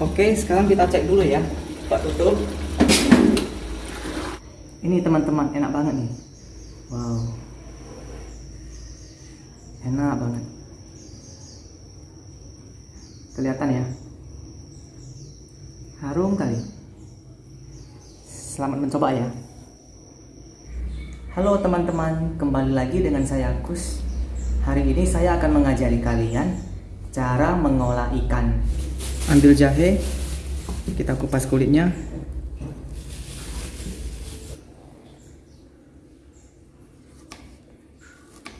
Oke, sekarang kita cek dulu ya. Pak tutup. Ini teman-teman, enak banget nih. Wow. Enak banget. Kelihatan ya. Harum kali. Selamat mencoba ya. Halo teman-teman, kembali lagi dengan saya Kus. Hari ini saya akan mengajari kalian cara mengolah ikan. Ambil jahe, kita kupas kulitnya.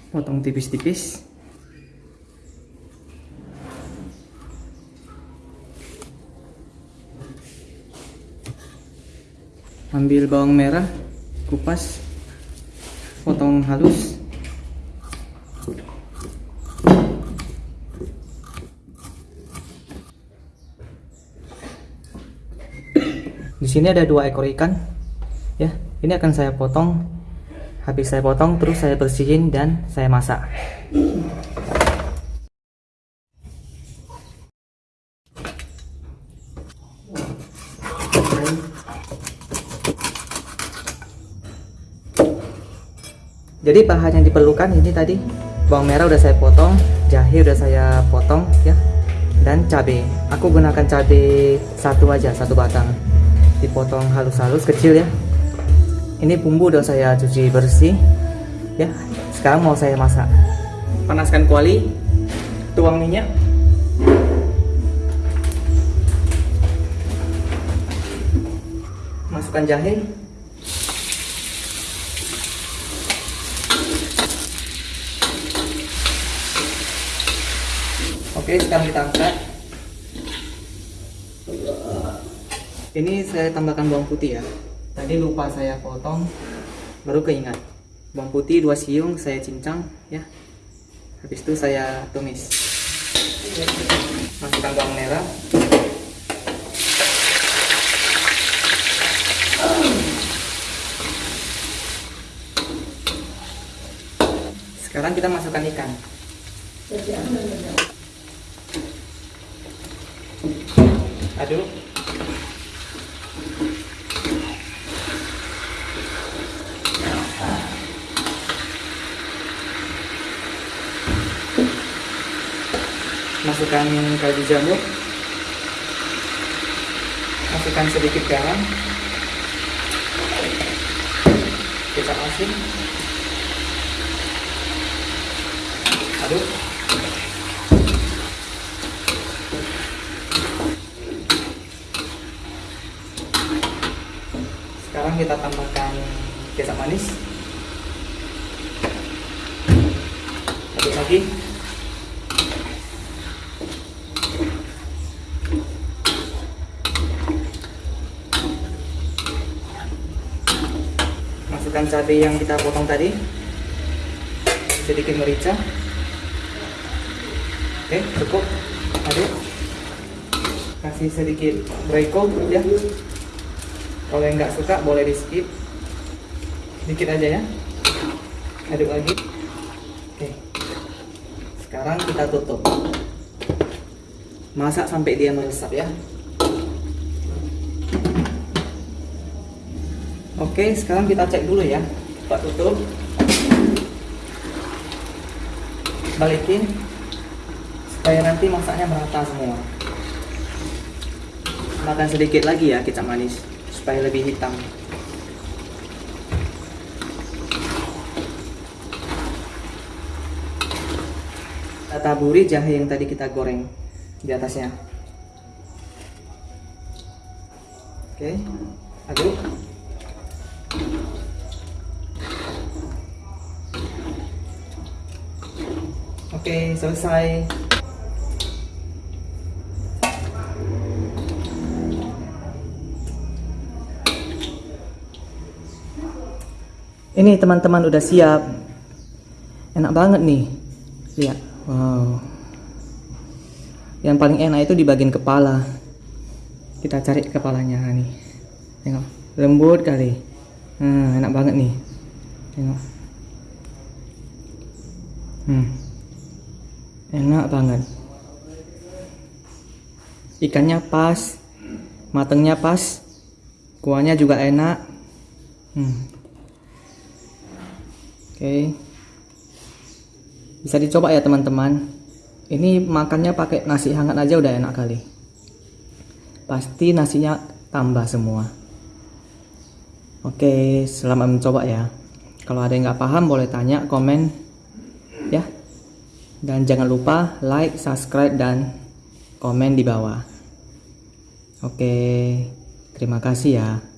Potong tipis-tipis. Ambil bawang merah, kupas, potong halus. Sini ada dua ekor ikan. Ya, ini akan saya potong. Habis saya potong, terus saya bersihin dan saya masak. Jadi bahan yang diperlukan ini tadi bawang merah udah saya potong, jahe udah saya potong ya, dan cabai. Aku gunakan cabai satu aja, satu batang. Dipotong halus-halus kecil ya. Ini bumbu udah saya cuci bersih ya. Sekarang mau saya masak. Panaskan kuali, tuang minyak. Masukkan jahe, Oke, sekarang kita angkat. Ini saya tambahkan bawang putih ya. Tadi lupa saya potong, baru keingat. Bawang putih dua siung saya cincang ya. Habis itu saya tumis. Masukkan bawang merah. Sekarang kita masukkan ikan. Aduk. Masukkan kaldu jamur. Masukkan sedikit garam. Kecap asin. Aduk. Sekarang kita tambahkan kecap manis. Aduk lagi. Masukkan cabai yang kita potong tadi. Sedikit merica. Oke, cukup. Aduk. Kasih sedikit royco ya kalau yang nggak suka boleh di skip dikit aja ya aduk lagi oke sekarang kita tutup masak sampai dia meresap ya oke sekarang kita cek dulu ya. Kita tutup. Balikin. Supaya nanti masaknya merata semua. Makan sedikit lagi ya kecap manis. Supaya lebih hitam. Kita taburi jahe yang tadi kita goreng di atasnya. Oke aduk oke selesai Ini teman-teman udah siap. Enak banget nih. Lihat. Wow. Yang paling enak itu di bagian kepala. Kita cari kepalanya nih. Tengok. Lembut kali. Hmm, enak banget nih. Tengok. Hmm. Enak banget. ikannya pas matengnya pas kuahnya juga enak. Hmm. oke. Bisa dicoba ya teman-teman. Ini makannya pakai nasi hangat aja udah enak kali. Pasti nasinya tambah semua. Oke selamat mencoba ya. Kalau ada yang nggak paham boleh tanya komen dan jangan lupa like subscribe dan komen di bawah. Oke terima kasih ya